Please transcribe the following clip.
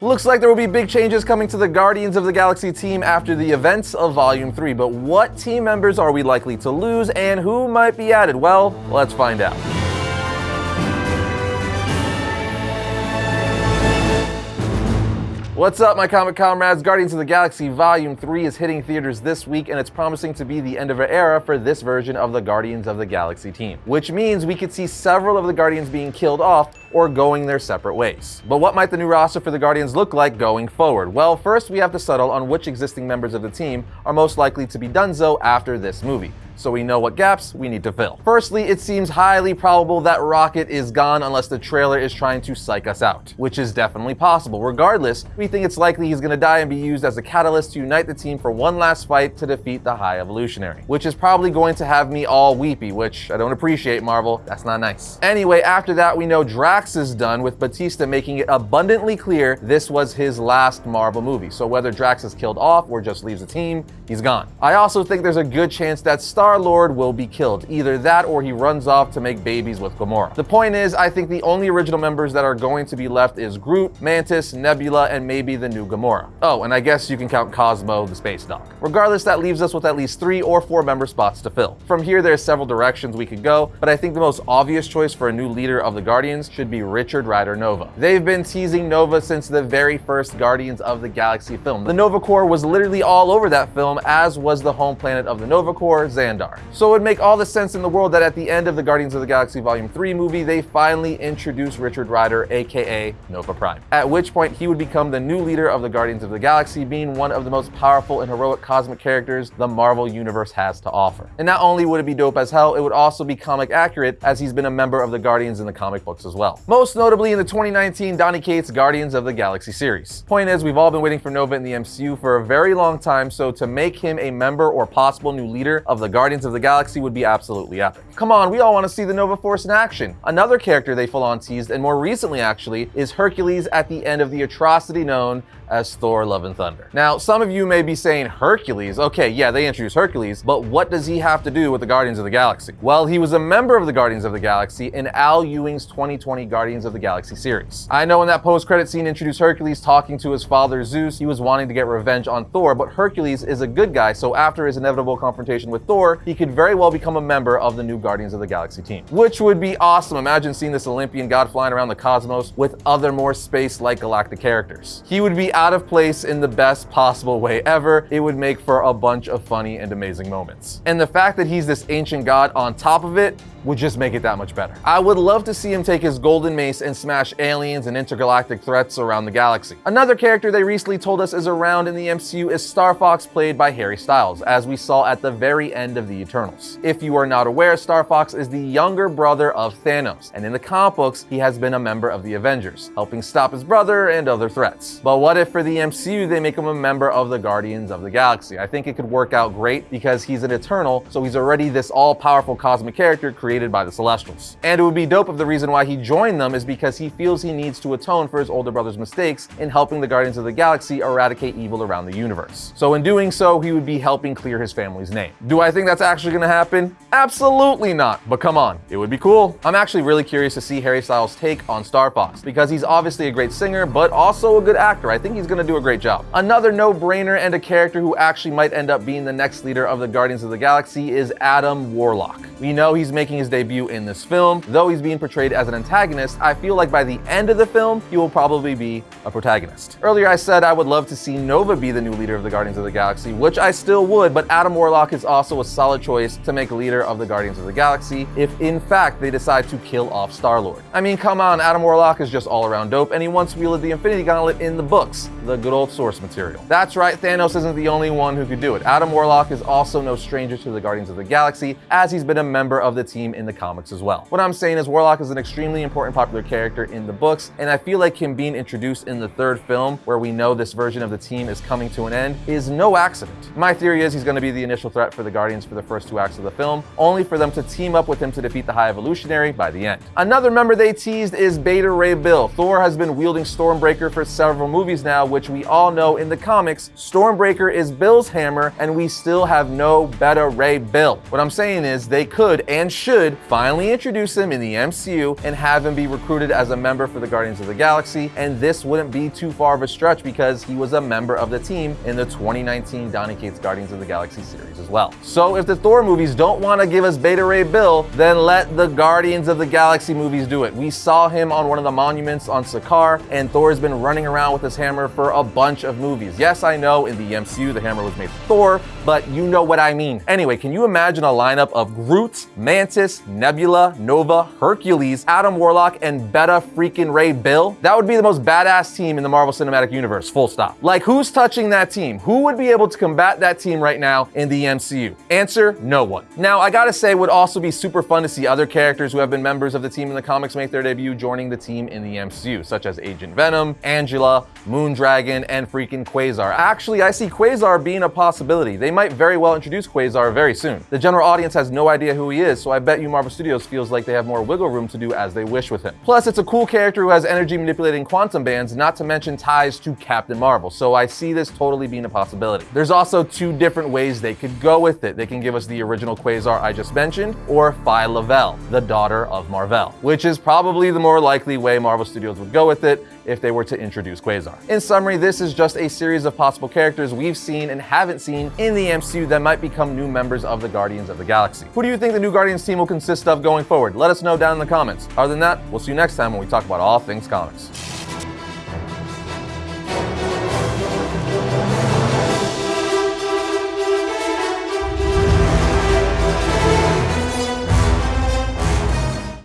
Looks like there will be big changes coming to the Guardians of the Galaxy team after the events of Volume 3, but what team members are we likely to lose and who might be added? Well, let's find out. What's up, my comic comrades? Guardians of the Galaxy Volume 3 is hitting theaters this week, and it's promising to be the end of an era for this version of the Guardians of the Galaxy team, which means we could see several of the Guardians being killed off or going their separate ways. But what might the new roster for the Guardians look like going forward? Well, first we have to settle on which existing members of the team are most likely to be donezo after this movie so we know what gaps we need to fill. Firstly, it seems highly probable that Rocket is gone unless the trailer is trying to psych us out, which is definitely possible. Regardless, we think it's likely he's gonna die and be used as a catalyst to unite the team for one last fight to defeat the High Evolutionary, which is probably going to have me all weepy, which I don't appreciate, Marvel. That's not nice. Anyway, after that, we know Drax is done, with Bautista making it abundantly clear this was his last Marvel movie. So whether Drax is killed off or just leaves the team, he's gone. I also think there's a good chance that Star Star-Lord will be killed. Either that or he runs off to make babies with Gamora. The point is, I think the only original members that are going to be left is Groot, Mantis, Nebula, and maybe the new Gamora. Oh, and I guess you can count Cosmo, the space dog. Regardless, that leaves us with at least three or four member spots to fill. From here, there's several directions we could go, but I think the most obvious choice for a new leader of the Guardians should be Richard Rider Nova. They've been teasing Nova since the very first Guardians of the Galaxy film. The Nova Corps was literally all over that film, as was the home planet of the Nova Corps, Xandar. So it would make all the sense in the world that at the end of the Guardians of the Galaxy Volume 3 movie, they finally introduce Richard Rider, aka Nova Prime. At which point he would become the new leader of the Guardians of the Galaxy, being one of the most powerful and heroic cosmic characters the Marvel Universe has to offer. And not only would it be dope as hell, it would also be comic accurate as he's been a member of the Guardians in the comic books as well. Most notably in the 2019 Donny Cates Guardians of the Galaxy series. Point is, we've all been waiting for Nova in the MCU for a very long time, so to make him a member or possible new leader of the Guardians of the Galaxy would be absolutely epic. Come on, we all want to see the Nova Force in action. Another character they full on teased, and more recently actually, is Hercules at the end of the atrocity known as Thor Love and Thunder. Now, some of you may be saying Hercules. Okay, yeah, they introduced Hercules, but what does he have to do with the Guardians of the Galaxy? Well, he was a member of the Guardians of the Galaxy in Al Ewing's 2020 Guardians of the Galaxy series. I know in that post-credit scene introduced Hercules talking to his father Zeus, he was wanting to get revenge on Thor, but Hercules is a good guy, so after his inevitable confrontation with Thor, he could very well become a member of the new Guardians of the Galaxy team, which would be awesome. Imagine seeing this Olympian god flying around the cosmos with other more space-like galactic characters. He would be out of place in the best possible way ever. It would make for a bunch of funny and amazing moments. And the fact that he's this ancient god on top of it would just make it that much better. I would love to see him take his golden mace and smash aliens and intergalactic threats around the galaxy. Another character they recently told us is around in the MCU is Star Fox played by Harry Styles, as we saw at the very end of the Eternals. If you are not aware, Star Fox is the younger brother of Thanos, and in the comic books, he has been a member of the Avengers, helping stop his brother and other threats. But what if for the MCU they make him a member of the Guardians of the Galaxy. I think it could work out great because he's an Eternal, so he's already this all-powerful cosmic character created by the Celestials. And it would be dope if the reason why he joined them is because he feels he needs to atone for his older brother's mistakes in helping the Guardians of the Galaxy eradicate evil around the universe. So in doing so, he would be helping clear his family's name. Do I think that's actually gonna happen? Absolutely not, but come on, it would be cool. I'm actually really curious to see Harry Styles' take on Star Fox because he's obviously a great singer, but also a good actor. I think he's gonna do a great job. Another no-brainer and a character who actually might end up being the next leader of the Guardians of the Galaxy is Adam Warlock. We know he's making his debut in this film. Though he's being portrayed as an antagonist, I feel like by the end of the film, he will probably be a protagonist. Earlier I said I would love to see Nova be the new leader of the Guardians of the Galaxy, which I still would, but Adam Warlock is also a solid choice to make leader of the Guardians of the Galaxy if in fact they decide to kill off Star-Lord. I mean, come on, Adam Warlock is just all around dope, and he once wielded the Infinity Gauntlet in the books, the good old source material. That's right, Thanos isn't the only one who could do it. Adam Warlock is also no stranger to the Guardians of the Galaxy, as he's been a member of the team in the comics as well. What I'm saying is Warlock is an extremely important popular character in the books, and I feel like him being introduced in the third film, where we know this version of the team is coming to an end, is no accident. My theory is he's going to be the initial threat for the Guardians for the first two acts of the film, only for them to team up with him to defeat the High Evolutionary by the end. Another member they teased is Beta Ray Bill. Thor has been wielding Stormbreaker for several movies now, which we all know in the comics, Stormbreaker is Bill's hammer, and we still have no Beta Ray Bill. What I'm saying is they could and should should finally introduce him in the MCU and have him be recruited as a member for the Guardians of the Galaxy. And this wouldn't be too far of a stretch because he was a member of the team in the 2019 Donny Cates Guardians of the Galaxy series as well. So if the Thor movies don't want to give us Beta Ray Bill, then let the Guardians of the Galaxy movies do it. We saw him on one of the monuments on Sakaar, and Thor's been running around with his hammer for a bunch of movies. Yes, I know in the MCU the hammer was made for Thor, but you know what I mean. Anyway, can you imagine a lineup of Groot, Mantis, Nebula, Nova, Hercules, Adam Warlock, and Beta freaking Ray Bill? That would be the most badass team in the Marvel Cinematic Universe, full stop. Like, who's touching that team? Who would be able to combat that team right now in the MCU? Answer, no one. Now, I gotta say, it would also be super fun to see other characters who have been members of the team in the comics make their debut joining the team in the MCU, such as Agent Venom, Angela, Moondragon, and freaking Quasar. Actually, I see Quasar being a possibility. They might very well introduce Quasar very soon. The general audience has no idea who he is, so I bet you Marvel Studios feels like they have more wiggle room to do as they wish with him. Plus, it's a cool character who has energy manipulating quantum bands, not to mention ties to Captain Marvel, so I see this totally being a possibility. There's also two different ways they could go with it. They can give us the original Quasar I just mentioned, or Phyla-Vell, the daughter of Mar-Vell, which is probably the more likely way Marvel Studios would go with it if they were to introduce Quasar. In summary, this is just a series of possible characters we've seen and haven't seen in the MCU that might become new members of the Guardians of the Galaxy. Who do you think the new Guardians team will consist of going forward? Let us know down in the comments. Other than that, we'll see you next time when we talk about all things comics.